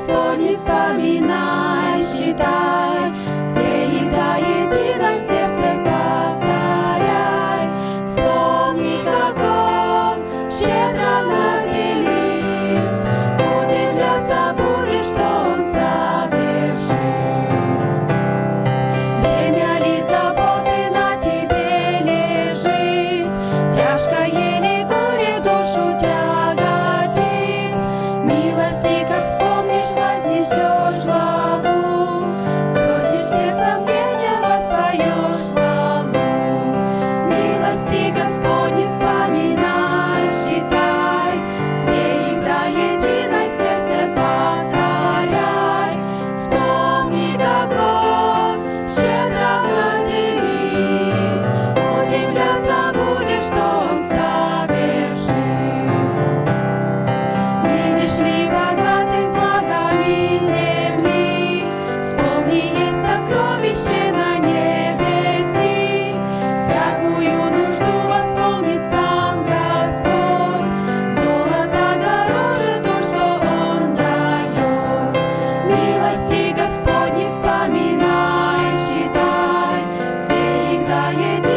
Господне вспоминай, считай, 夜的。